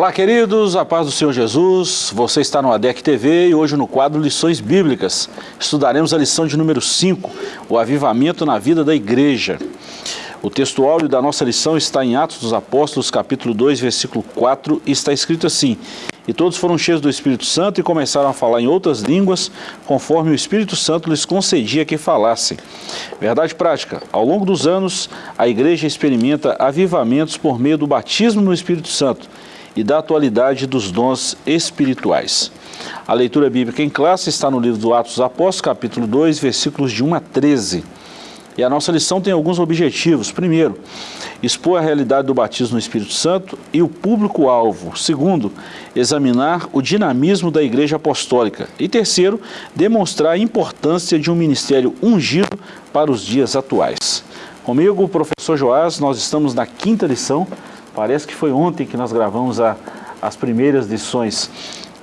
Olá, queridos, a paz do Senhor Jesus. Você está no ADEC TV e hoje no quadro Lições Bíblicas. Estudaremos a lição de número 5, o avivamento na vida da igreja. O texto áudio da nossa lição está em Atos dos Apóstolos, capítulo 2, versículo 4, e está escrito assim: E todos foram cheios do Espírito Santo e começaram a falar em outras línguas, conforme o Espírito Santo lhes concedia que falassem. Verdade prática: ao longo dos anos, a igreja experimenta avivamentos por meio do batismo no Espírito Santo e da atualidade dos dons espirituais. A leitura bíblica em classe está no livro do Atos Apóstolos, capítulo 2, versículos de 1 a 13. E a nossa lição tem alguns objetivos. Primeiro, expor a realidade do batismo no Espírito Santo e o público-alvo. Segundo, examinar o dinamismo da Igreja Apostólica. E terceiro, demonstrar a importância de um ministério ungido para os dias atuais. Comigo, o professor Joás, nós estamos na quinta lição Parece que foi ontem que nós gravamos a, as primeiras lições.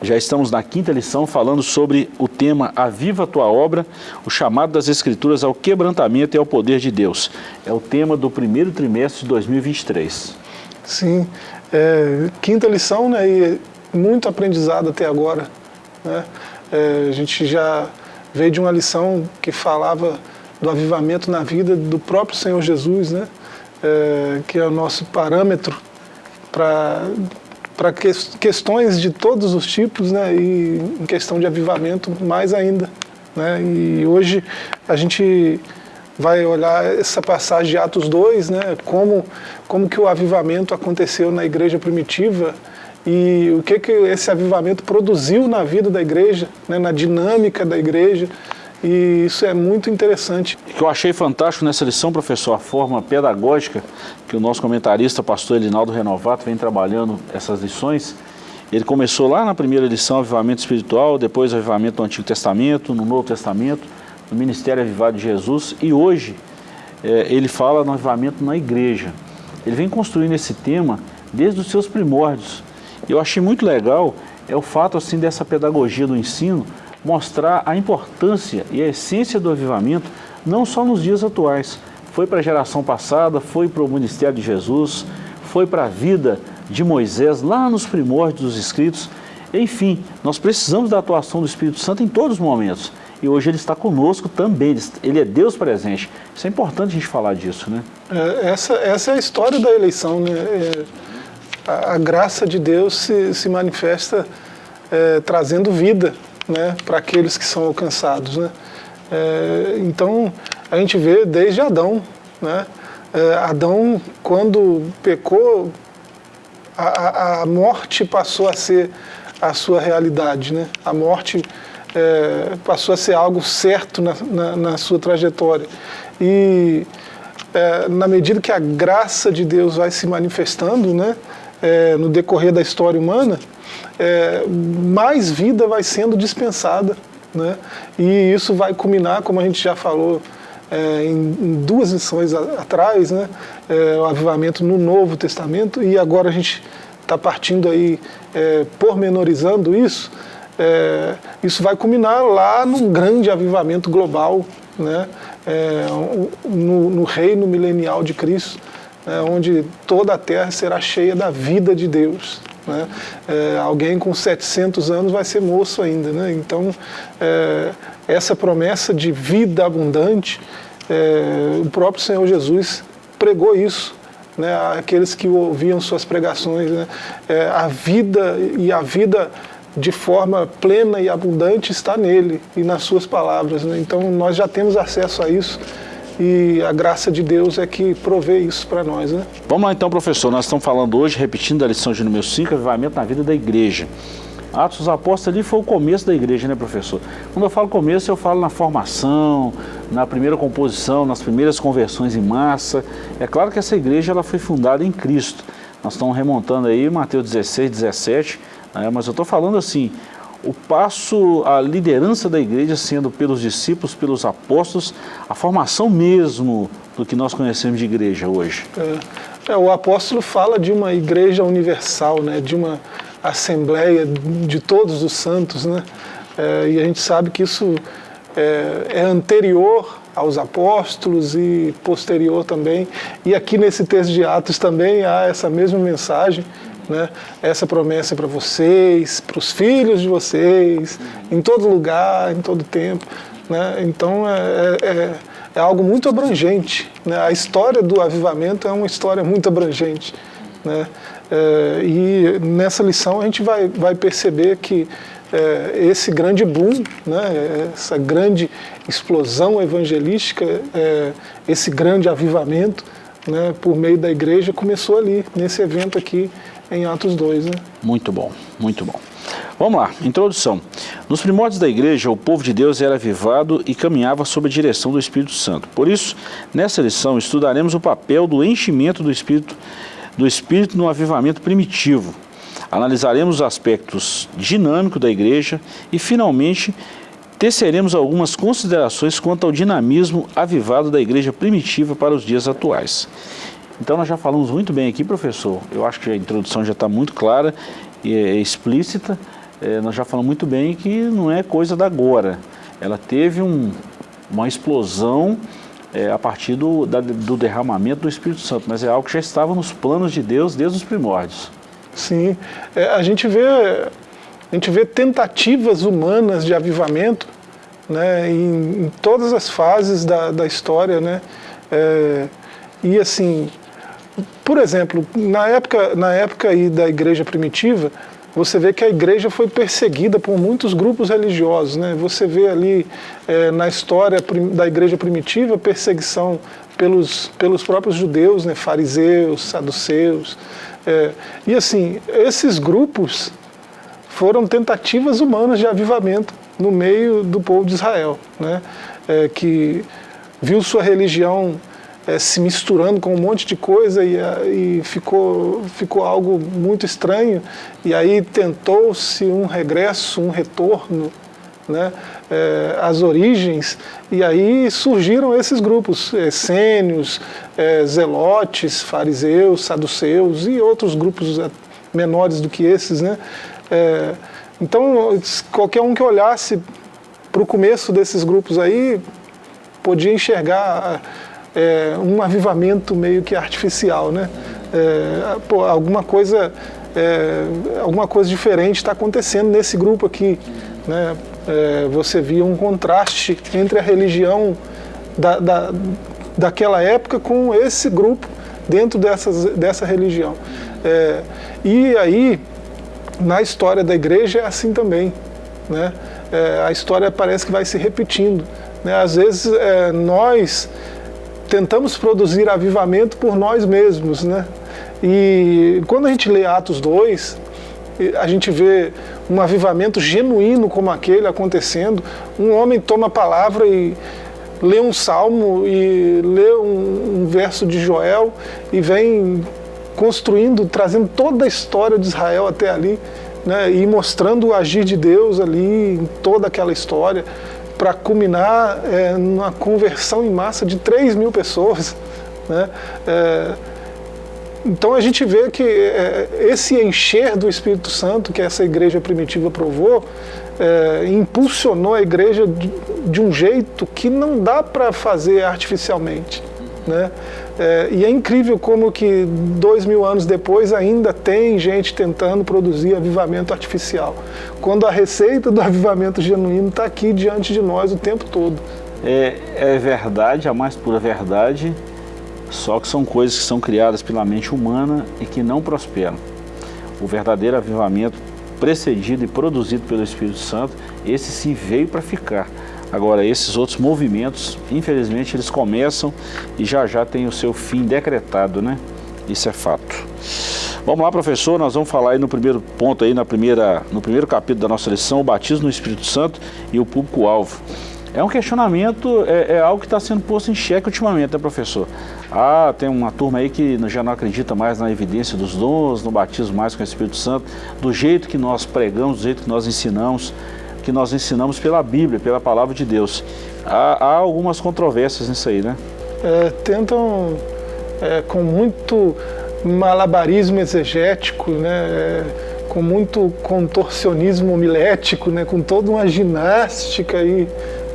Já estamos na quinta lição falando sobre o tema Aviva a Tua Obra, o chamado das Escrituras ao quebrantamento e ao poder de Deus. É o tema do primeiro trimestre de 2023. Sim, é, quinta lição né, e muito aprendizado até agora. Né? É, a gente já veio de uma lição que falava do avivamento na vida do próprio Senhor Jesus, né? É, que é o nosso parâmetro para que, questões de todos os tipos, né, e em questão de avivamento mais ainda. Né, e hoje a gente vai olhar essa passagem de Atos 2, né, como, como que o avivamento aconteceu na igreja primitiva e o que, que esse avivamento produziu na vida da igreja, né, na dinâmica da igreja, e isso é muito interessante. O que eu achei fantástico nessa lição, professor, a forma pedagógica que o nosso comentarista, pastor Elinaldo Renovato, vem trabalhando essas lições. Ele começou lá na primeira lição, Avivamento Espiritual, depois Avivamento do Antigo Testamento, no Novo Testamento, no Ministério Avivado de Jesus, e hoje é, ele fala no avivamento na igreja. Ele vem construindo esse tema desde os seus primórdios. Eu achei muito legal é o fato assim dessa pedagogia do ensino, mostrar a importância e a essência do avivamento, não só nos dias atuais. Foi para a geração passada, foi para o ministério de Jesus, foi para a vida de Moisés, lá nos primórdios dos escritos. Enfim, nós precisamos da atuação do Espírito Santo em todos os momentos. E hoje ele está conosco também, ele é Deus presente. Isso é importante a gente falar disso, né? É, essa, essa é a história da eleição, né? É, a, a, graça de Deus se, se manifesta é, trazendo vida né, para aqueles que são alcançados. Né? É, então, a gente vê desde Adão. Né? É, Adão, quando pecou, a, a, morte passou a ser a sua realidade. Né? A morte é, passou a ser algo certo na, na, na sua trajetória. E é, na medida que a graça de Deus vai se manifestando né, é, no decorrer da história humana, é, mais vida vai sendo dispensada. Né? E isso vai culminar, como a gente já falou é, em, em, duas lições a, atrás, né? É, o avivamento no Novo Testamento, e agora a gente está partindo aí, é, pormenorizando isso, é, isso vai culminar lá num grande avivamento global, né? É, no, no reino milenial de Cristo, né? onde toda a terra será cheia da vida de Deus. Né? É, alguém com 700 anos vai ser moço ainda. Né? Então, é, essa promessa de vida abundante, é, o próprio Senhor Jesus pregou isso. Né, aqueles que ouviam suas pregações, né, é, a vida e a vida de forma plena e abundante está nele e nas suas palavras. Né? Então nós já temos acesso a isso e a graça de Deus é que provê isso para nós. Né? Vamos lá então, professor. Nós estamos falando hoje, repetindo a lição de número 5, avivamento na vida da igreja. Atos dos Apóstolos ali foi o começo da igreja, né, professor? Quando eu falo começo, eu falo na formação, na primeira composição, nas primeiras conversões em massa. É claro que essa igreja ela foi fundada em Cristo. Nós estamos remontando aí Mateus 16, 17, né, mas eu estou falando assim, o passo, a liderança da igreja sendo pelos discípulos, pelos apóstolos, a formação mesmo do que nós conhecemos de igreja hoje. É, é, o apóstolo fala de uma igreja universal, né, de uma assembleia de todos os santos, né, é, e a gente sabe que isso é, é anterior aos apóstolos e posterior também, e aqui nesse texto de Atos também há essa mesma mensagem, Né? Essa promessa é para vocês, para os filhos de vocês, em todo lugar, em todo tempo. Né? Então é, é, é, algo muito abrangente. Né? A história do avivamento é uma história muito abrangente. Né? É, e nessa lição a gente vai, vai perceber que é, esse grande boom, né, essa grande explosão evangelística, é, esse grande avivamento né, por meio da igreja começou ali, nesse evento aqui em Atos 2. Né? Muito bom, muito bom. Vamos lá, introdução. Nos primórdios da igreja, o povo de Deus era avivado e caminhava sob a direção do Espírito Santo. Por isso, nessa lição, estudaremos o papel do enchimento do Espírito, do Espírito no avivamento primitivo. Analisaremos os aspectos dinâmicos da igreja e, finalmente, teceremos algumas considerações quanto ao dinamismo avivado da igreja primitiva para os dias atuais. Então nós já falamos muito bem aqui, professor. Eu acho que a introdução já está muito clara e é explícita é, nós já falamos muito bem que não é coisa da agora. Ela teve um, uma explosão é, a partir do, da, do derramamento do Espírito Santo, mas é algo que já estava nos planos de Deus desde os primórdios. Sim, é, a, gente vê, a gente vê tentativas humanas de avivamento né, em, em todas as fases da, da história. Né, é, e assim, por exemplo, na época, na época aí da igreja primitiva, você vê que a igreja foi perseguida por muitos grupos religiosos. Né? Você vê ali é, na história da igreja primitiva perseguição pelos, pelos próprios judeus, né? fariseus, saduceus. É, e assim, esses grupos foram tentativas humanas de avivamento no meio do povo de Israel, né? É, que viu sua religião é, se misturando com um monte de coisa e, e ficou, ficou algo muito estranho. E aí tentou-se um regresso, um retorno né, é, às origens, e aí surgiram esses grupos, essênios, é, zelotes, fariseus, saduceus e outros grupos menores do que esses. Né? É, então, qualquer um que olhasse para o começo desses grupos aí, podia enxergar um avivamento meio que artificial, né? Pô, alguma coisa, alguma coisa diferente está acontecendo nesse grupo aqui, né? É, você via um contraste entre a religião da, da, daquela época com esse grupo dentro dessas, dessa religião. É, e aí, na história da igreja é assim também, né? É, a história parece que vai se repetindo. Né? Às vezes nós tentamos produzir avivamento por nós mesmos, né? E quando a gente lê Atos 2, a gente vê um avivamento genuíno como aquele acontecendo. Um homem toma a palavra e lê um salmo e lê um, um verso de Joel e vem construindo, trazendo toda a história de Israel até ali, né? E mostrando o agir de Deus ali em toda aquela história para culminar é, numa conversão em massa de 3 mil pessoas. Né? É, então a gente vê que é, esse encher do Espírito Santo que essa igreja primitiva provou, é, impulsionou a igreja de, de, um jeito que não dá para fazer artificialmente. Né? É, e é incrível como que dois mil anos depois ainda tem gente tentando produzir avivamento artificial, quando a receita do avivamento genuíno está aqui diante de nós o tempo todo. É, é verdade, a mais pura verdade, só que são coisas que são criadas pela mente humana e que não prosperam. O verdadeiro avivamento precedido e produzido pelo Espírito Santo, esse sim veio para ficar. Agora, esses outros movimentos, infelizmente, eles começam e já já tem o seu fim decretado, né? Isso é fato. Vamos lá, professor, nós vamos falar aí no primeiro ponto, aí na primeira, no primeiro capítulo da nossa lição, o batismo no Espírito Santo e o público-alvo. É um questionamento, é, é algo que está sendo posto em xeque ultimamente, né, professor? Ah, tem uma turma aí que já não acredita mais na evidência dos dons, no batismo mais com o Espírito Santo, do jeito que nós pregamos, do jeito que nós ensinamos que nós ensinamos pela Bíblia, pela Palavra de Deus. Há, há algumas controvérsias nisso aí, né? É, tentam, é, com muito malabarismo exegético, né, é, com muito contorcionismo homilético, né, com toda uma ginástica aí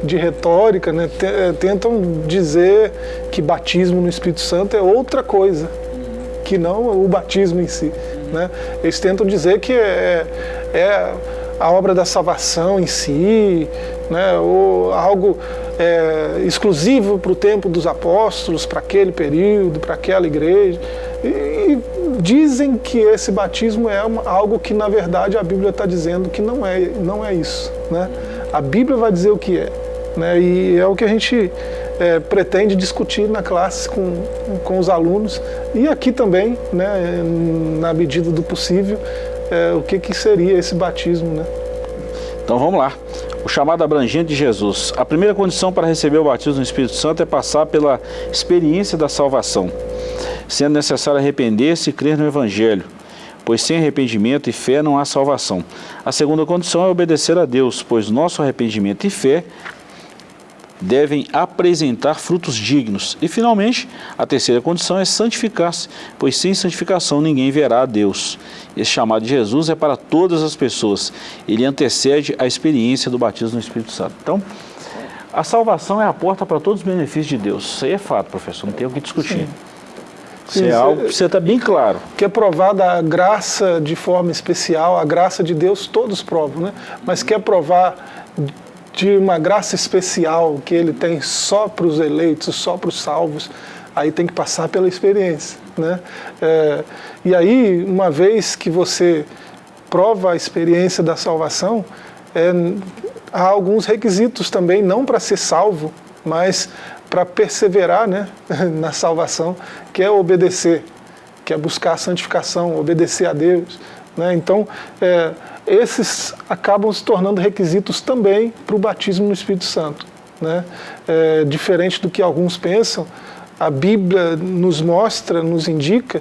de retórica, né, é, tentam dizer que batismo no Espírito Santo é outra coisa, que não o batismo em si. Né? Eles tentam dizer que é, é a obra da salvação em si, né? ou algo é, exclusivo para o tempo dos apóstolos, para aquele período, para aquela igreja. E, e, dizem que esse batismo é uma, algo que, na verdade, a Bíblia está dizendo que não é, não é isso. Né? A Bíblia vai dizer o que é. Né? E é o que a gente é, pretende discutir na classe com, com os alunos e aqui também, né, na medida do possível, é, o que, que seria esse batismo. Né? Então vamos lá. O chamado abrangente de Jesus. A primeira condição para receber o batismo no Espírito Santo é passar pela experiência da salvação, sendo necessário arrepender-se e crer no Evangelho, pois sem arrependimento e fé não há salvação. A segunda condição é obedecer a Deus, pois nosso arrependimento e fé devem apresentar frutos dignos. E, finalmente, a terceira condição é santificar-se, pois sem santificação ninguém verá a Deus. Esse chamado de Jesus é para todas as pessoas. Ele antecede a experiência do batismo no Espírito Santo. Então, a salvação é a porta para todos os benefícios de Deus. Isso aí é fato, professor, não tem o que discutir. Sim. Isso é algo que você está bem claro. Que é provada a graça de forma especial, a graça de Deus todos provam, né? Mas quer provar de uma graça especial que ele tem só para os eleitos, só para os salvos, aí tem que passar pela experiência. Né? É, e aí, uma vez que você prova a experiência da salvação, é, há alguns requisitos também, não para ser salvo, mas para perseverar né, na salvação, que é obedecer, que é buscar a santificação, obedecer a Deus. Né? Então, é, esses acabam se tornando requisitos também para o batismo no Espírito Santo. Né? É, diferente do que alguns pensam, a Bíblia nos mostra, nos indica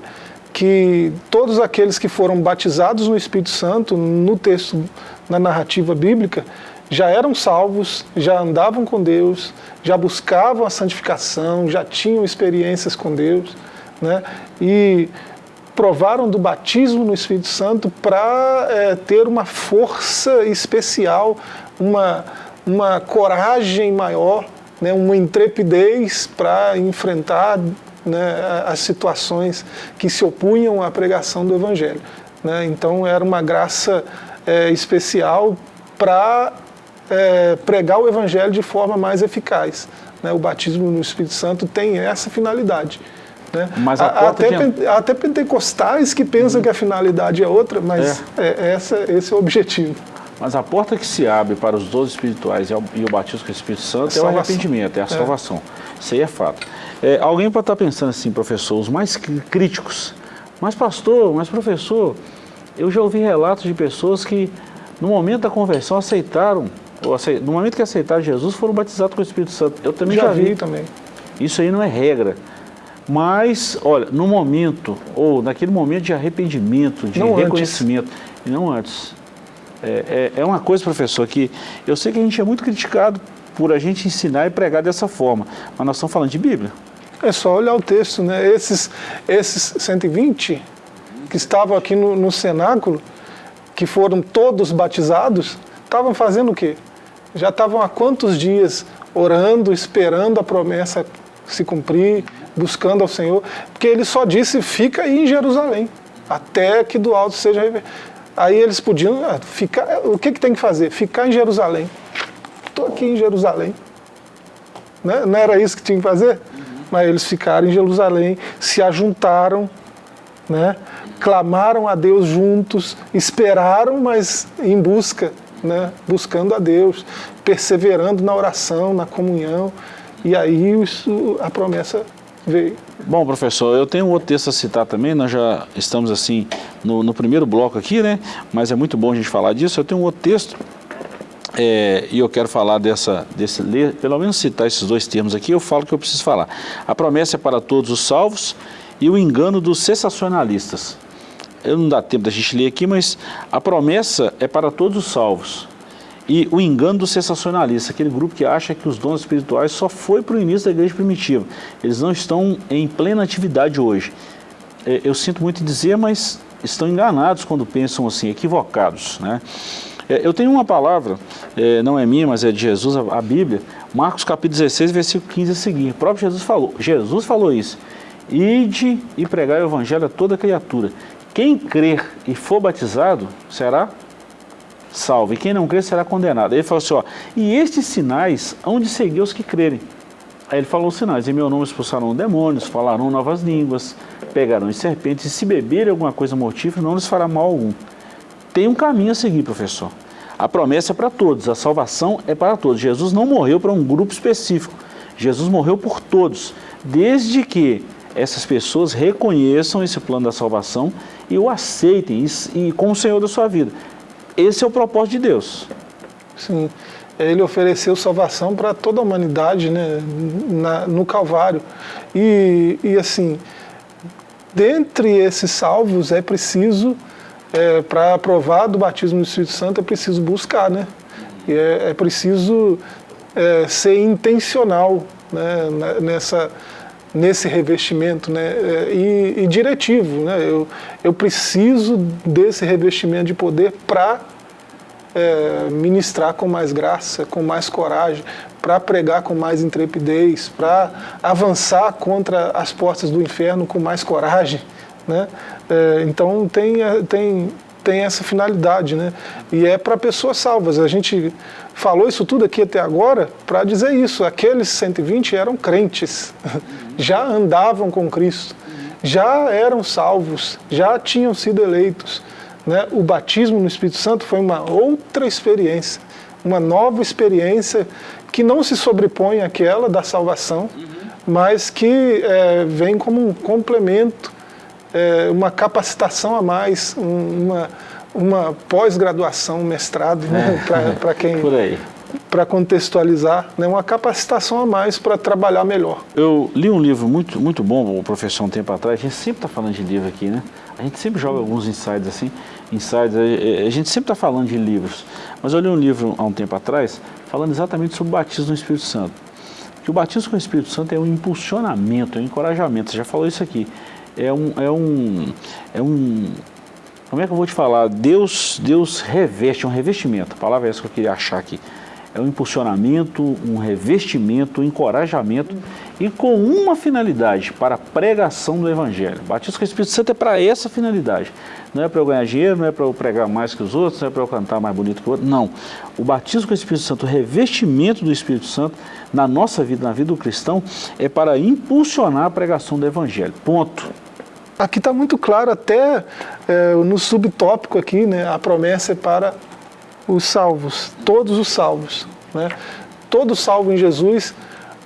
que todos aqueles que foram batizados no Espírito Santo, no texto, na narrativa bíblica, já eram salvos, já andavam com Deus, já buscavam a santificação, já tinham experiências com Deus, né? E provaram do batismo no Espírito Santo para é, ter uma força especial, uma, uma coragem maior, né, uma intrepidez para enfrentar né, as situações que se opunham à pregação do Evangelho. Né? Então era uma graça é, especial para é, pregar o Evangelho de forma mais eficaz. Né? O batismo no Espírito Santo tem essa finalidade. Né? Mas até, de... até pentecostais que pensam uhum. que a finalidade é outra, mas é. É, essa, esse é o objetivo. Mas a porta que se abre para os dons espirituais e, o batismo com o Espírito Santo é, é o arrependimento, é a é. salvação. Isso aí é fato. É, alguém pode estar pensando assim, professor, os mais críticos, mas pastor, mas professor, eu já ouvi relatos de pessoas que no momento da conversão aceitaram, ou no momento que aceitaram Jesus, foram batizados com o Espírito Santo. Eu também já, já vi. vi também. Isso aí não é regra. Mas, olha, no momento, ou naquele momento de arrependimento, de não reconhecimento, antes. e não antes. É, é, é, uma coisa, professor, que eu sei que a gente é muito criticado por a gente ensinar e pregar dessa forma, mas nós estamos falando de Bíblia. É só olhar o texto, né? Esses, esses 120 que estavam aqui no, no cenáculo, que foram todos batizados, estavam fazendo o quê? Já estavam há quantos dias orando, esperando a promessa se cumprir, buscando ao Senhor, porque ele só disse, fica aí em Jerusalém, até que do alto seja Aí eles podiam ah, ficar, o que, que tem que fazer? Ficar em Jerusalém. Estou aqui em Jerusalém. Né? Não era isso que tinha que fazer? Uhum. Mas eles ficaram em Jerusalém, se ajuntaram, né? clamaram a Deus juntos, esperaram, mas em busca, né? buscando a Deus, perseverando na oração, na comunhão, e aí isso, a promessa veio. Bom, professor, eu tenho um outro texto a citar também, nós já estamos assim no, no primeiro bloco aqui, né? Mas é muito bom a gente falar disso. Eu tenho um outro texto é, e eu quero falar dessa, desse, pelo menos citar esses dois termos aqui, eu falo que eu preciso falar. A promessa é para todos os salvos e o engano dos sensacionalistas. Eu não dá tempo da gente ler aqui, mas a promessa é para todos os salvos e o engano do sensacionalista, aquele grupo que acha que os dons espirituais só foi para o início da igreja primitiva. Eles não estão em plena atividade hoje. É, eu sinto muito dizer, mas estão enganados quando pensam assim, equivocados. Né? É, eu tenho uma palavra, é, não é minha, mas é de Jesus, a Bíblia, Marcos capítulo 16, versículo 15 a seguir. O próprio Jesus falou, Jesus falou isso. Ide e pregar o evangelho a toda criatura. quem crer e for batizado será salvo, e quem não crer será condenado. Ele falou assim, ó, e estes sinais hão de seguir os que crerem. Aí ele falou os sinais, em meu nome expulsarão demônios, falarão novas línguas, pegarão em serpentes, e se beberem alguma coisa mortífera, não lhes fará mal algum. Tem um caminho a seguir, professor. A promessa é para todos, a salvação é para todos. Jesus não morreu para um grupo específico, Jesus morreu por todos, desde que essas pessoas reconheçam esse plano da salvação e o aceitem e, e como Senhor da sua vida. Esse é o propósito de Deus. Sim, ele ofereceu salvação para toda a humanidade né, na, no Calvário. E, e assim, dentre esses salvos é preciso, é, para aprovar do batismo do Espírito Santo, é preciso buscar, né? E é, é preciso é, ser intencional né, nessa, nesse revestimento né, é, e, e diretivo. Né? Eu, eu preciso desse revestimento de poder para é, ministrar com mais graça, com mais coragem, para pregar com mais intrepidez, para avançar contra as portas do inferno com mais coragem. Né? É, então tem, tem, tem essa finalidade, né? e é para pessoas salvas. A gente falou isso tudo aqui até agora para dizer isso. Aqueles 120 eram crentes, já andavam com Cristo, já eram salvos, já tinham sido eleitos. Né? O batismo no Espírito Santo foi uma outra experiência, uma nova experiência que não se sobrepõe àquela da salvação, mas que é, vem como um complemento, é, uma capacitação a mais, uma, uma pós-graduação, um mestrado, né? é. para quem para contextualizar, né, uma capacitação a mais para trabalhar melhor. Eu li um livro muito, muito bom, o professor, um tempo atrás, a gente sempre está falando de livro aqui, né? A gente sempre joga alguns insights assim, insights, a gente sempre está falando de livros, mas eu li um livro há um tempo atrás, falando exatamente sobre o batismo no Espírito Santo. Que o batismo com o Espírito Santo é um impulsionamento, é um encorajamento, você já falou isso aqui. É um, é um, é um, como é que eu vou te falar? Deus, Deus reveste, é um revestimento, a palavra é essa que eu queria achar aqui é um impulsionamento, um revestimento, um encorajamento e com uma finalidade, para a pregação do Evangelho. Batismo com o Espírito Santo é para essa finalidade. Não é para eu ganhar dinheiro, não é para eu pregar mais que os outros, não é para eu cantar mais bonito que o outro. Não. O batismo com o Espírito Santo, o revestimento do Espírito Santo na nossa vida, na vida do cristão, é para impulsionar a pregação do Evangelho. Ponto. Aqui está muito claro, até é, no subtópico aqui, né, a promessa é para os salvos, todos os salvos. Né? Todo salvo em Jesus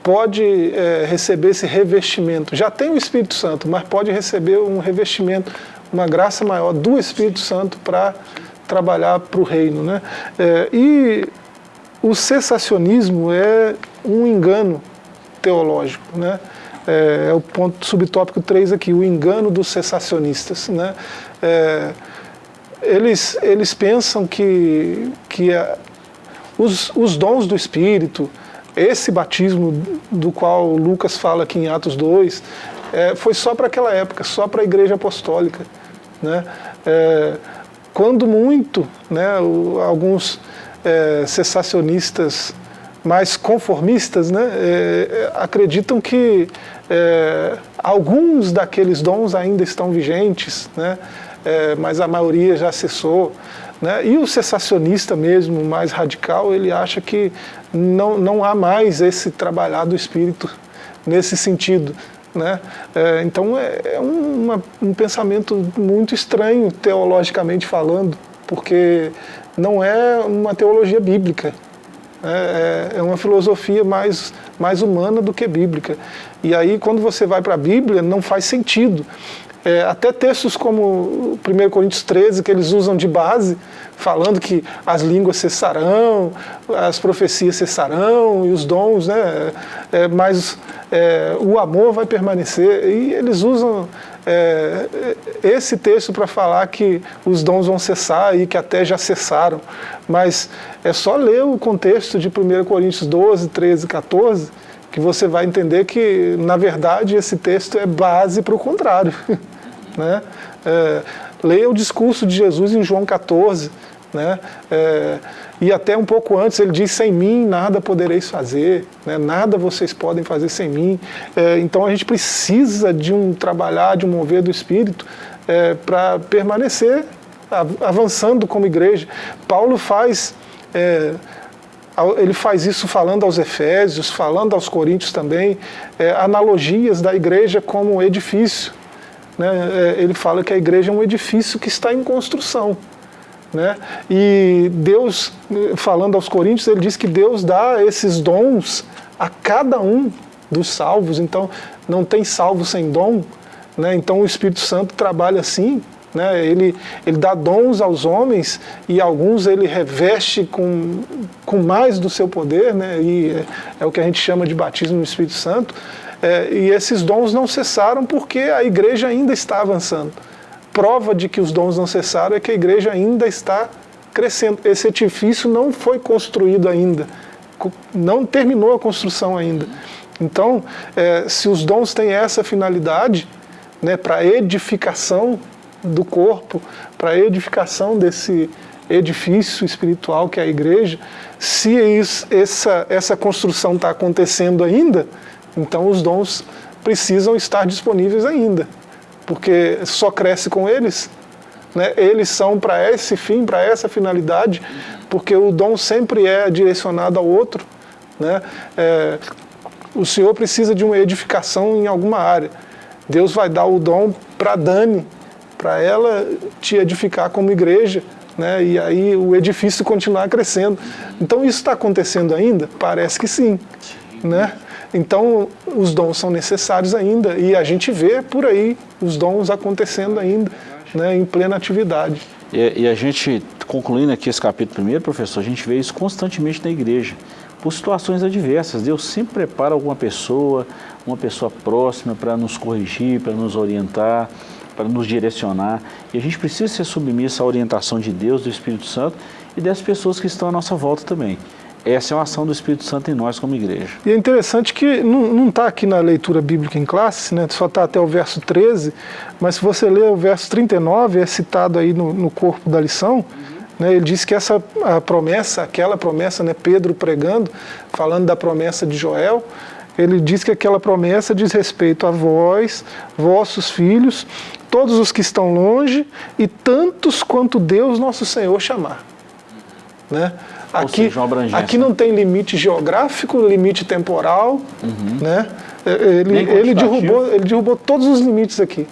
pode é, receber esse revestimento. Já tem o Espírito Santo, mas pode receber um revestimento, uma graça maior do Espírito Santo para trabalhar para o reino. Né? É, e o cessacionismo é um engano teológico. Né? É, é, o ponto subtópico 3 aqui, o engano dos cessacionistas. Né? É, eles, eles pensam que, que a, os, os dons do Espírito, esse batismo do qual Lucas fala aqui em Atos 2, é, foi só para aquela época, só para a igreja apostólica. Né? É, quando muito, né, o, alguns é, cessacionistas mais conformistas né, é, acreditam que é, alguns daqueles dons ainda estão vigentes, né, é, mas a maioria já cessou. Né? E o cessacionista mesmo, mais radical, ele acha que não, não há mais esse trabalhar do espírito nesse sentido. Né? É, então é, é uma, um pensamento muito estranho, teologicamente falando, porque não é uma teologia bíblica. É, é, é uma filosofia mais, mais humana do que bíblica. E aí, quando você vai para a Bíblia, não faz sentido. É, até textos como 1 Coríntios 13, que eles usam de base, falando que as línguas cessarão, as profecias cessarão e os dons, né? É, mas é, o amor vai permanecer. E eles usam é, esse texto para falar que os dons vão cessar e que até já cessaram. Mas é só ler o contexto de 1 Coríntios 12, 13, 14, que você vai entender que, na verdade, esse texto é base para o contrário. Né? É, leia o discurso de Jesus em João 14, né? É, e até um pouco antes ele diz, sem mim nada podereis fazer, né? nada vocês podem fazer sem mim. É, então a gente precisa de um trabalhar, de um mover do Espírito é, para permanecer avançando como igreja. Paulo faz. É, ele faz isso falando aos Efésios, falando aos Coríntios também, é, analogias da igreja como edifício. Né? É, ele fala que a igreja é um edifício que está em construção. Né? E Deus, falando aos Coríntios, ele diz que Deus dá esses dons a cada um dos salvos, então não tem salvo sem dom. Né? Então o Espírito Santo trabalha assim, né? Ele, ele dá dons aos homens e alguns ele reveste com, com mais do seu poder, né? e é, é o que a gente chama de batismo no Espírito Santo. É, e esses dons não cessaram porque a igreja ainda está avançando. Prova de que os dons não cessaram é que a igreja ainda está crescendo. Esse edifício não foi construído ainda, não terminou a construção ainda. Então, é, se os dons têm essa finalidade, né, para edificação do corpo, para edificação desse edifício espiritual que é a igreja, se isso, essa, essa construção está acontecendo ainda, então os dons precisam estar disponíveis ainda, porque só cresce com eles. Né? Eles são para esse fim, para essa finalidade, porque o dom sempre é direcionado ao outro. Né? É, o Senhor precisa de uma edificação em alguma área. Deus vai dar o dom para Dani, para ela te edificar como igreja, né? e aí o edifício continuar crescendo. Então isso está acontecendo ainda? Parece que sim. Né? Então os dons são necessários ainda e a gente vê por aí os dons acontecendo ainda, né? em plena atividade. E, e a gente, concluindo aqui esse capítulo primeiro, professor, a gente vê isso constantemente na igreja por situações adversas. Deus sempre prepara alguma pessoa, uma pessoa próxima para nos corrigir, para nos orientar, para nos direcionar. E a gente precisa ser submisso à orientação de Deus, do Espírito Santo e das pessoas que estão à nossa volta também. Essa é uma ação do Espírito Santo em nós como igreja. E é interessante que não está aqui na leitura bíblica em classe, né? só está até o verso 13, mas se você ler o verso 39, é citado aí no, no corpo da lição, né? ele diz que essa promessa, aquela promessa, né? Pedro pregando, falando da promessa de Joel, ele diz que aquela promessa diz respeito a vós, vossos filhos, todos os que estão longe e tantos quanto Deus nosso Senhor chamar. Né? Aqui, seja, aqui não tem limite geográfico, limite temporal, uhum. né? Ele, ele, derrubou, ele derrubou todos os limites aqui.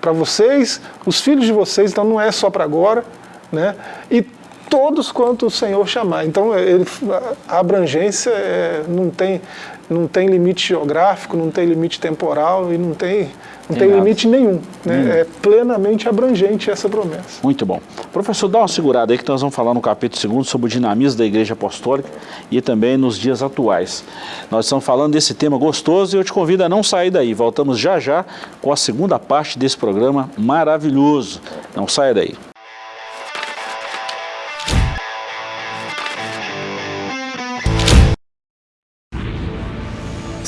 Para vocês, os filhos de vocês, então não é só para agora, né? E todos quanto o Senhor chamar. Então ele, a abrangência é, não, tem, não tem limite geográfico, não tem limite temporal e não tem não tem, tem limite nenhum. Né? Hum. É plenamente abrangente essa promessa. Muito bom. Professor, dá uma segurada aí que nós vamos falar no capítulo 2 sobre o dinamismo da Igreja Apostólica e também nos dias atuais. Nós estamos falando desse tema gostoso e eu te convido a não sair daí. Voltamos já já com a segunda parte desse programa maravilhoso. Não saia daí.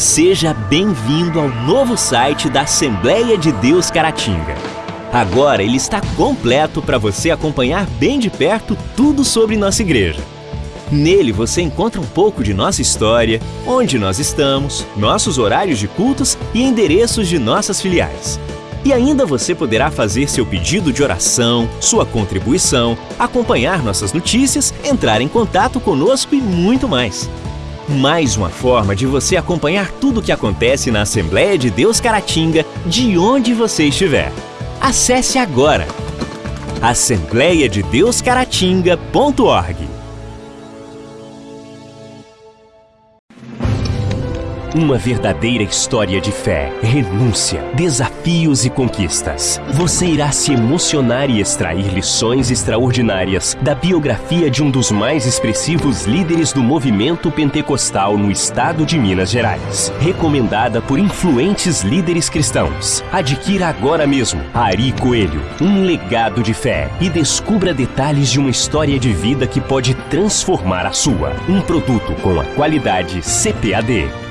Seja bem-vindo ao novo site da Assembleia de Deus Caratinga. Agora ele está completo para você acompanhar bem de perto tudo sobre nossa igreja. Nele você encontra um pouco de nossa história, onde nós estamos, nossos horários de cultos e endereços de nossas filiais. E ainda você poderá fazer seu pedido de oração, sua contribuição, acompanhar nossas notícias, entrar em contato conosco e muito mais. Mais uma forma de você acompanhar tudo o que acontece na Assembleia de Deus Caratinga, de onde você estiver. Acesse agora assembleiadedeuscaratinga.org Uma verdadeira história de fé, renúncia, desafios e conquistas. Você irá se emocionar e extrair lições extraordinárias da biografia de um dos mais expressivos líderes do movimento pentecostal no estado de Minas Gerais. Recomendada por influentes líderes cristãos. Adquira agora mesmo Ari Coelho, um legado de fé e descubra detalhes de uma história de vida que pode transformar a sua. Um produto com a qualidade CPAD.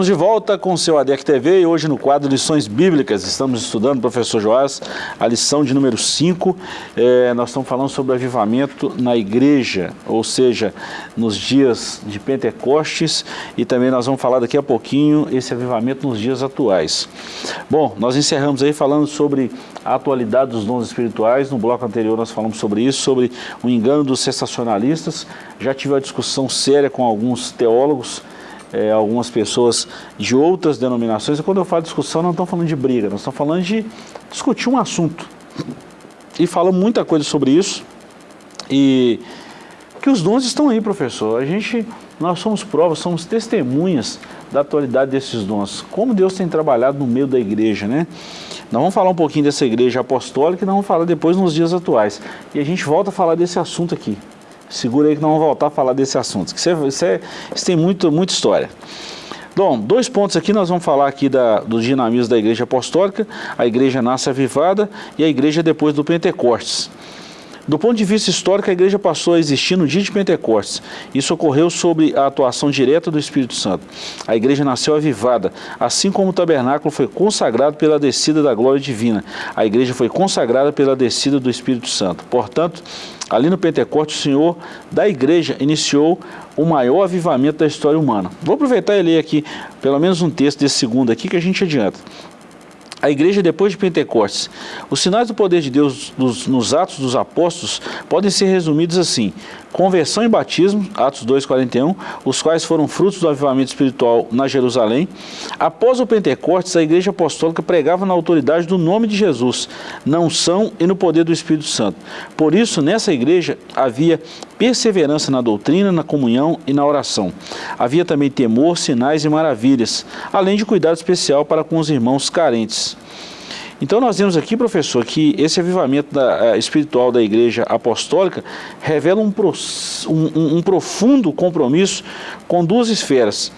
Estamos de volta com o seu ADEC TV e hoje no quadro Lições Bíblicas. Estamos estudando, professor Joás, a lição de número 5. É, nós estamos falando sobre o avivamento na igreja, ou seja, nos dias de Pentecostes e também nós vamos falar daqui a pouquinho esse avivamento nos dias atuais. Bom, nós encerramos aí falando sobre a atualidade dos dons espirituais. No bloco anterior nós falamos sobre isso, sobre o engano dos sensacionalistas. Já tive uma discussão séria com alguns teólogos é, algumas pessoas de outras denominações. E quando eu falo discussão, não estamos falando de briga, nós estamos falando de discutir um assunto. E falo muita coisa sobre isso. E que os dons estão aí, professor. A gente, nós somos provas, somos testemunhas da atualidade desses dons. Como Deus tem trabalhado no meio da igreja, né? Nós vamos falar um pouquinho dessa igreja apostólica e nós vamos falar depois nos dias atuais. E a gente volta a falar desse assunto aqui. Segura aí que nós vamos voltar a falar desse assunto. É, isso tem muito, muita história. Bom, dois pontos aqui, nós vamos falar aqui da, do dinamismo da igreja apostólica, a igreja nasce avivada e a igreja depois do Pentecostes. Do ponto de vista histórico, a igreja passou a existir no dia de Pentecostes. Isso ocorreu sob a atuação direta do Espírito Santo. A igreja nasceu avivada, assim como o tabernáculo foi consagrado pela descida da glória divina. A igreja foi consagrada pela descida do Espírito Santo. Portanto, ali no Pentecostes, o Senhor da igreja iniciou o maior avivamento da história humana. Vou aproveitar e ler aqui pelo menos um texto desse segundo aqui que a gente adianta. A igreja depois de Pentecostes. Os sinais do poder de Deus nos, Atos dos Apóstolos podem ser resumidos assim. Conversão e batismo, Atos 2,41, os quais foram frutos do avivamento espiritual na Jerusalém. Após o Pentecostes, a igreja apostólica pregava na autoridade do nome de Jesus, na unção e no poder do Espírito Santo. Por isso, nessa igreja havia perseverança na doutrina, na comunhão e na oração. Havia também temor, sinais e maravilhas, além de cuidado especial para com os irmãos carentes. Então nós vemos aqui, professor, que esse avivamento da, uh, espiritual da igreja apostólica revela um, um, um profundo compromisso com duas esferas.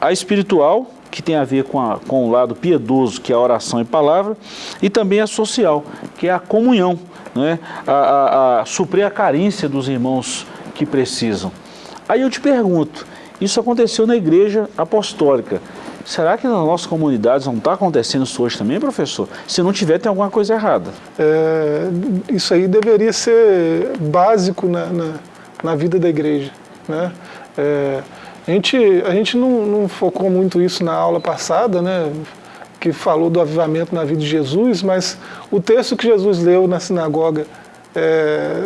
A espiritual, que tem a ver com, a, com o lado piedoso, que é a oração e palavra, e também a social, que é a comunhão, né? a, a, a suprir a carência dos irmãos que precisam. Aí eu te pergunto, isso aconteceu na igreja apostólica. Será que nas nossas comunidades não está acontecendo isso hoje também, professor? Se não tiver, tem alguma coisa errada. É, isso aí deveria ser básico na, na, na vida da igreja. Né? É, a gente, a gente não, não, focou muito isso na aula passada, né? Que falou do avivamento na vida de Jesus, mas o texto que Jesus leu na sinagoga é,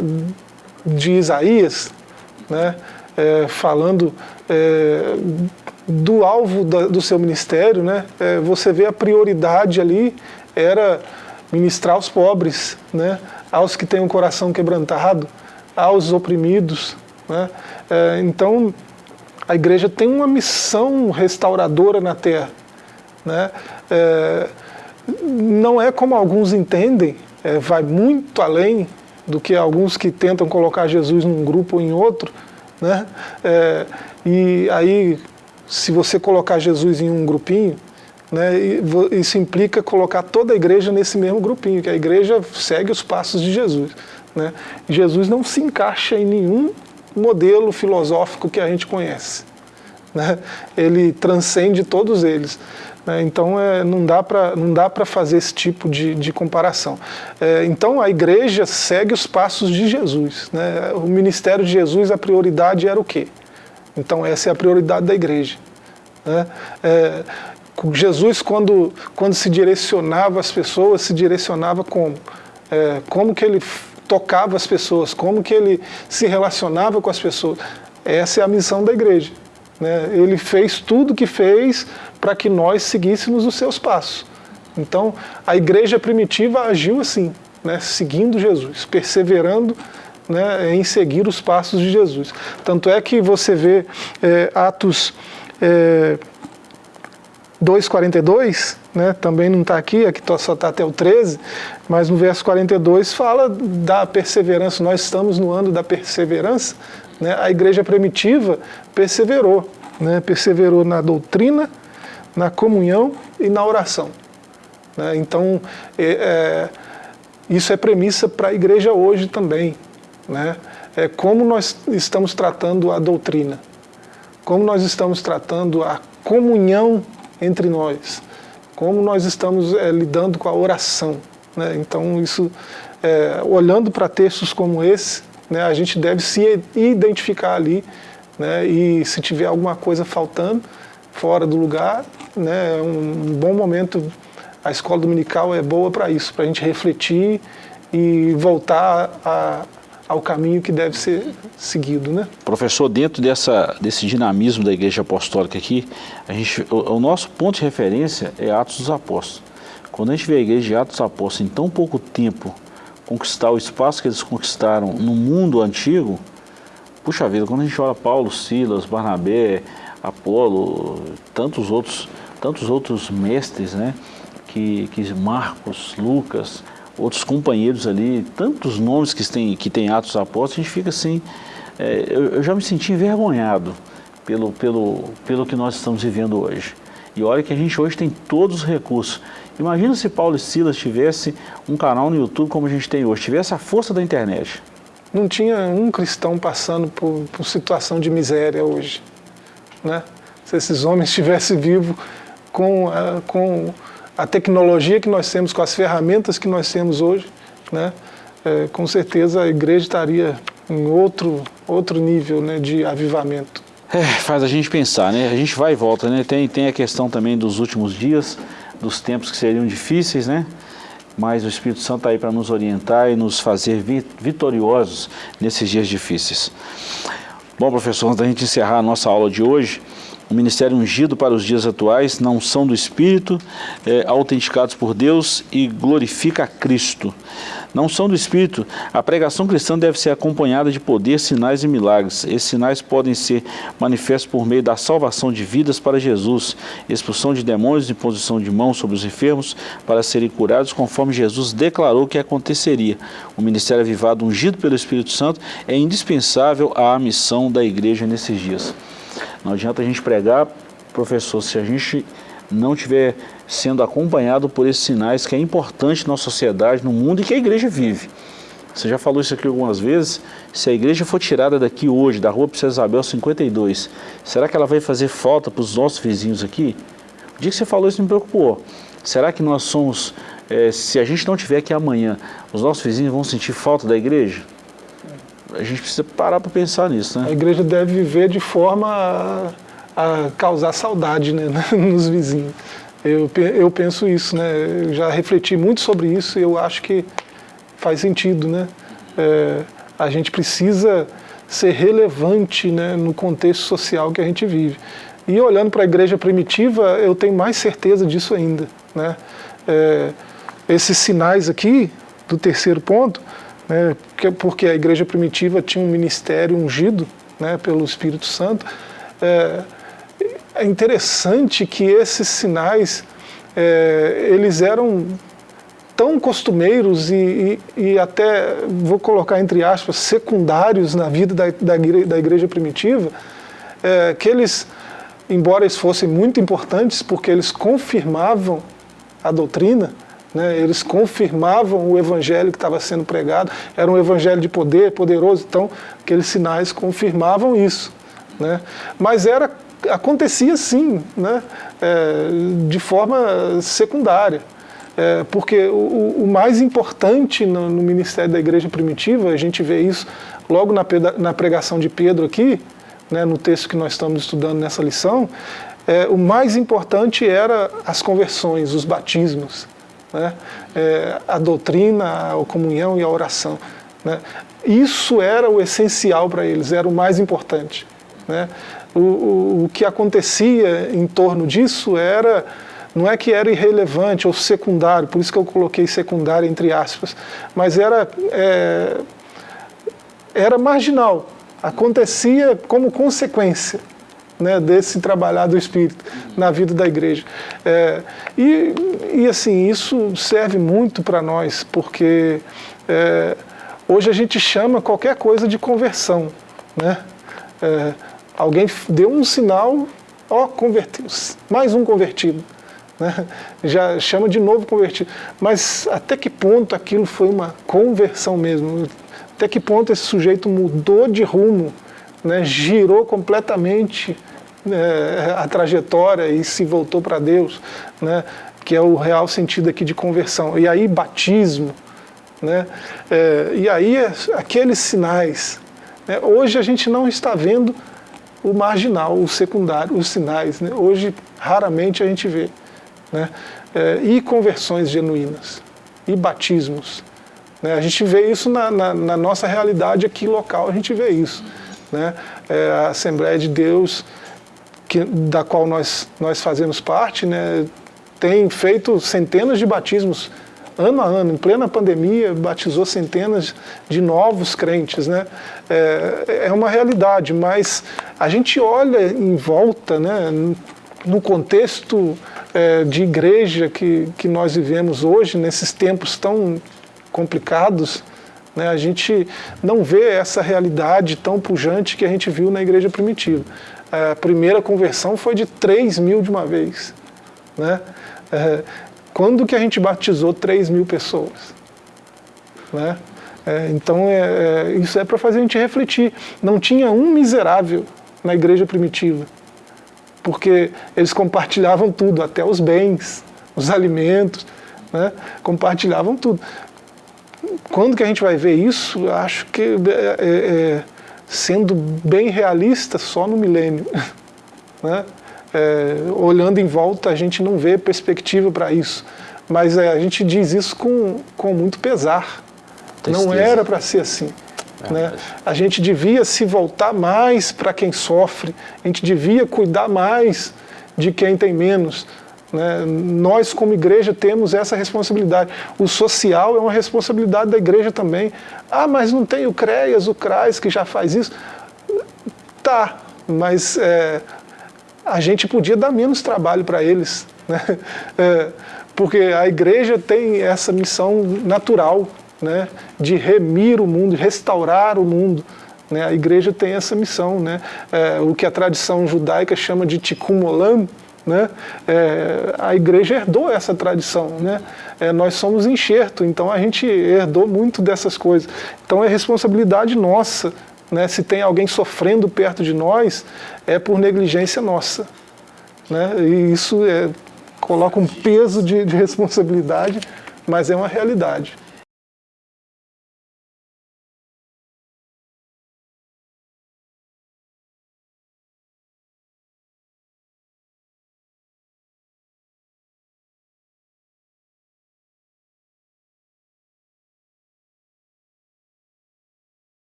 de Isaías, né? É, falando é, do alvo da, do seu ministério, né, é, você vê a prioridade ali era ministrar aos pobres, né, aos que têm um coração quebrantado, aos oprimidos. Né, é, então, a igreja tem uma missão restauradora na terra. Né, é, não é como alguns entendem, é, vai muito além do que alguns que tentam colocar Jesus num grupo ou em outro, né? É, e aí se você colocar Jesus em um grupinho, né, isso implica colocar toda a igreja nesse mesmo grupinho, que a igreja segue os passos de Jesus. Né? Jesus não se encaixa em nenhum modelo filosófico que a gente conhece. Né? Ele transcende todos eles. Né? Então é, não dá para fazer esse tipo de, de comparação. É, então a igreja segue os passos de Jesus. Né? O ministério de Jesus, a prioridade era o quê? Então essa é a prioridade da igreja. Né? É, Jesus, quando, quando se direcionava às pessoas, se direcionava como? É, como que ele tocava as pessoas, como que ele se relacionava com as pessoas. Essa é a missão da igreja. Né? Ele fez tudo que fez para que nós seguíssemos os seus passos. Então, a igreja primitiva agiu assim, né? seguindo Jesus, perseverando né, em seguir os passos de Jesus. Tanto é que você vê é, Atos é, 2,42, né, também não está aqui, aqui só está até o 13, mas no verso 42 fala da perseverança, nós estamos no ano da perseverança, né, a igreja primitiva perseverou, né, perseverou na doutrina, na comunhão e na oração. Né, então, é, é, isso é premissa para a igreja hoje também, né? É como nós estamos tratando a doutrina, como nós estamos tratando a comunhão entre nós, como nós estamos é, lidando com a oração. Né? Então, isso, é, olhando para textos como esse, né, a gente deve se identificar ali, né, e se tiver alguma coisa faltando, fora do lugar, né, é um bom momento, a escola dominical é boa para isso, para a gente refletir e voltar a, ao caminho que deve ser seguido. Né? Professor, dentro dessa, desse dinamismo da Igreja Apostólica aqui, a gente, o, o nosso ponto de referência é Atos dos Apóstolos. Quando a gente vê a Igreja de Atos dos Apóstolos em tão pouco tempo conquistar o espaço que eles conquistaram no mundo antigo, puxa vida, quando a gente olha Paulo, Silas, Barnabé, Apolo, tantos outros, tantos outros mestres, né, que, que Marcos, Lucas, outros companheiros ali, tantos nomes que tem, que tem Atos Apóstolos, a gente fica assim, é, eu, eu, já me senti envergonhado pelo, pelo, pelo que nós estamos vivendo hoje. E olha que a gente hoje tem todos os recursos. Imagina se Paulo e Silas tivesse um canal no YouTube como a gente tem hoje, tivesse a força da internet. Não tinha um cristão passando por, por situação de miséria hoje. Né? Se esses homens estivessem vivos com a, com a tecnologia que nós temos, com as ferramentas que nós temos hoje, né? É, com certeza a igreja estaria em outro, outro nível né, de avivamento. É, faz a gente pensar, né? A gente vai e volta, né? Tem, tem a questão também dos últimos dias, dos tempos que seriam difíceis, né? Mas o Espírito Santo está aí para nos orientar e nos fazer vitoriosos nesses dias difíceis. Bom, professor, antes da gente encerrar a nossa aula de hoje, o ministério ungido para os dias atuais, não são do Espírito, é, autenticados por Deus e glorifica Cristo. Não são do Espírito, a pregação cristã deve ser acompanhada de poder, sinais e milagres. Esses sinais podem ser manifestos por meio da salvação de vidas para Jesus, expulsão de demônios, imposição de mãos sobre os enfermos para serem curados, conforme Jesus declarou que aconteceria. O ministério avivado ungido pelo Espírito Santo é indispensável à missão da igreja nesses dias. Não adianta a gente pregar, professor, se a gente não estiver sendo acompanhado por esses sinais que é importante na sociedade, no mundo e que a igreja vive. Você já falou isso aqui algumas vezes, se a igreja for tirada daqui hoje, da rua Princesa Isabel 52, será que ela vai fazer falta para os nossos vizinhos aqui? O dia que você falou isso me preocupou. Será que nós somos, é, se a gente não tiver aqui amanhã, os nossos vizinhos vão sentir falta da igreja? a gente precisa parar para pensar nisso, né? A igreja deve viver de forma a, a causar saudade né, nos vizinhos. Eu, eu penso isso, né? Eu já refleti muito sobre isso e eu acho que faz sentido, né? É, a gente precisa ser relevante né, no contexto social que a gente vive. E olhando para a igreja primitiva, eu tenho mais certeza disso ainda. Né? É, esses sinais aqui, do terceiro ponto, né, porque a igreja primitiva tinha um ministério ungido né, pelo Espírito Santo. É, é interessante que esses sinais, é, eles eram tão costumeiros e, e, e, até, vou colocar entre aspas, secundários na vida da, da, da igreja primitiva, é, que eles, embora eles fossem muito importantes, porque eles confirmavam a doutrina, né? Eles confirmavam o evangelho que estava sendo pregado, era um evangelho de poder, poderoso, então aqueles sinais confirmavam isso. Né? Mas era, acontecia sim, né? É, de forma secundária. É, porque o, o, mais importante no, no, ministério da igreja primitiva, a gente vê isso logo na, na pregação de Pedro aqui, né, no texto que nós estamos estudando nessa lição, é, o mais importante era as conversões, os batismos né? É, a doutrina, a comunhão e a oração. Né? Isso era o essencial para eles, era o mais importante. Né? O, o, o, que acontecia em torno disso era, não é que era irrelevante ou secundário, por isso que eu coloquei secundário entre aspas, mas era, é, era marginal, acontecia como consequência né, desse trabalhar do Espírito na vida da igreja. É, e, e assim, isso serve muito para nós, porque é, hoje a gente chama qualquer coisa de conversão. Né? Alguém deu um sinal, ó, converteu, mais um convertido. Né? Já chama de novo convertido. Mas até que ponto aquilo foi uma conversão mesmo? Até que ponto esse sujeito mudou de rumo, né? girou completamente é, a trajetória e se voltou para Deus, né? que é o real sentido aqui de conversão. E aí batismo, né? É, e aí aqueles sinais. Né? Hoje a gente não está vendo o marginal, o secundário, os sinais. Né? Hoje raramente a gente vê. Né? É, e conversões genuínas, e batismos. Né? A gente vê isso na, na, na, nossa realidade aqui local, a gente vê isso. Né? É, a Assembleia de Deus, que, da qual nós, nós fazemos parte, né, tem feito centenas de batismos ano a ano, em plena pandemia, batizou centenas de novos crentes. Né? É, é uma realidade, mas a gente olha em volta, né, no contexto é, de igreja que, que nós vivemos hoje, nesses tempos tão complicados, né, a gente não vê essa realidade tão pujante que a gente viu na igreja primitiva. A primeira conversão foi de 3 mil de uma vez. Né? É, quando que a gente batizou 3 mil pessoas? Né? É, então, é, é isso é para fazer a gente refletir. Não tinha um miserável na igreja primitiva, porque eles compartilhavam tudo, até os bens, os alimentos, né? compartilhavam tudo. Quando que a gente vai ver isso? Acho que, é, é, é sendo bem realista, só no milênio. Né? É, olhando em volta, a gente não vê perspectiva para isso. Mas é, a gente diz isso com, com muito pesar. Tristeza. Não era para ser assim. É né? A gente devia se voltar mais para quem sofre, a gente devia cuidar mais de quem tem menos. Né? Nós, como igreja, temos essa responsabilidade. O social é uma responsabilidade da igreja também. Ah, mas não tem o CREAS, o CRAS, que já faz isso. Tá, mas é, a gente podia dar menos trabalho para eles, né? É, porque a igreja tem essa missão natural né, de remir o mundo, restaurar o mundo. Né? A igreja tem essa missão, né? É, o que a tradição judaica chama de tikkun olam, né? É, a igreja herdou essa tradição, né? É, nós somos enxerto, então a gente herdou muito dessas coisas. Então é responsabilidade nossa né? Se tem alguém sofrendo perto de nós, é por negligência nossa. Né? E isso é, coloca um peso de, de responsabilidade, mas é uma realidade.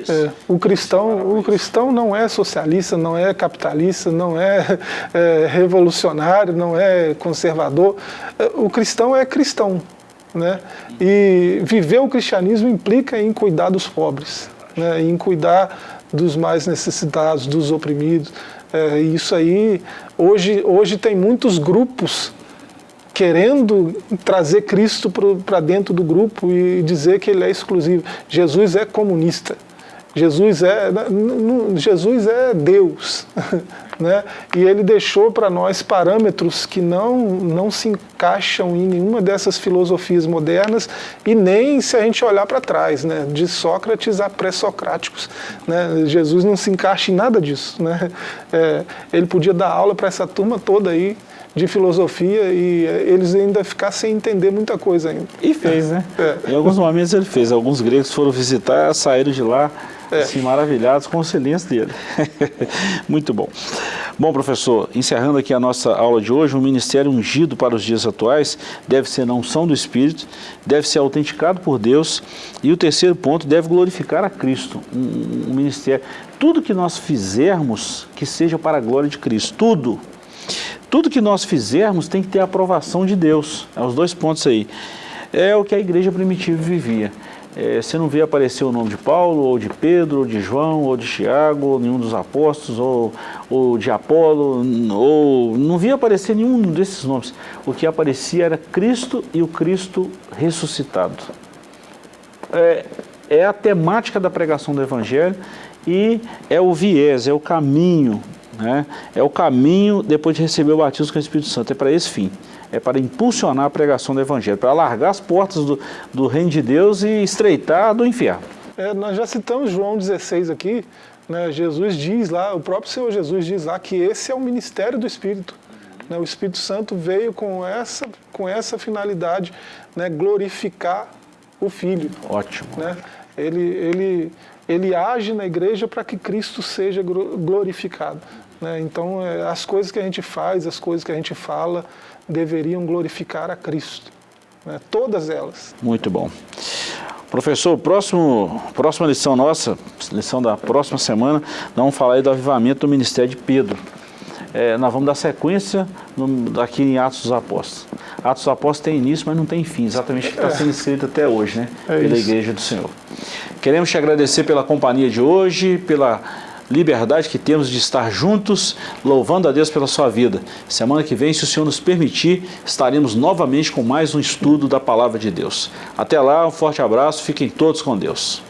Isso? É, o, cristão, o cristão não é socialista, não é capitalista, não é, é revolucionário, não é conservador. É, o cristão é cristão. Né? E viver o cristianismo implica em cuidar dos pobres, né? em cuidar dos mais necessitados, dos oprimidos. É, isso aí, hoje, hoje tem muitos grupos querendo trazer Cristo para dentro do grupo e dizer que ele é exclusivo. Jesus é comunista. Jesus é, Jesus é Deus, né? e ele deixou para nós parâmetros que não, não se encaixam em nenhuma dessas filosofias modernas e nem se a gente olhar para trás, né? de Sócrates a pré-socráticos. Né? Jesus não se encaixa em nada disso. Né? É, ele podia dar aula para essa turma toda aí, de filosofia e eh, eles ainda ficar sem entender muita coisa ainda. E fez, né? É. Em alguns momentos ele fez. Alguns gregos foram visitar, saíram de lá é. assim, maravilhados com o silêncio dele. Muito bom. Bom, professor, encerrando aqui a nossa aula de hoje, o ministério ungido para os dias atuais deve ser na unção do Espírito, deve ser autenticado por Deus e o terceiro ponto, deve glorificar a Cristo, um, um ministério. Tudo que nós fizermos, que seja para a glória de Cristo, tudo, tudo que nós fizermos tem que ter a aprovação de Deus. É os dois pontos aí. É o que a igreja primitiva vivia. É, você não vê aparecer o nome de Paulo, ou de Pedro, ou de João, ou de Tiago, nenhum dos apóstolos, ou, ou de Apolo, ou não via aparecer nenhum desses nomes. O que aparecia era Cristo e o Cristo ressuscitado. É, é a temática da pregação do Evangelho e é o viés, é o caminho né? É o caminho depois de receber o batismo com o Espírito Santo, é para esse fim. é para impulsionar a pregação do Evangelho, para alargar as portas do, do reino de Deus e estreitar do inferno. É, nós já citamos João 16 aqui, né, Jesus diz lá, o próprio Senhor Jesus diz lá que esse é o ministério do Espírito. Né, o Espírito Santo veio com essa, com essa finalidade, né, glorificar o Filho. Ótimo. Né? Ele, ele, ele age na igreja para que Cristo seja glorificado. Né? Então, é, as coisas que a gente faz, as coisas que a gente fala, deveriam glorificar a Cristo. Né? Todas elas. Muito bom. Professor, próximo, próxima lição nossa, lição da próxima semana, nós vamos falar aí do avivamento do ministério de Pedro. É, nós vamos dar sequência no, aqui em Atos dos Apóstolos. Atos dos Apóstolos tem início, mas não tem fim, exatamente o que está sendo escrito até hoje, né? É pela isso. Igreja do Senhor. Queremos te agradecer pela companhia de hoje, pela liberdade que temos de estar juntos, louvando a Deus pela sua vida. Semana que vem, se o Senhor nos permitir, estaremos novamente com mais um estudo da Palavra de Deus. Até lá, um forte abraço, fiquem todos com Deus.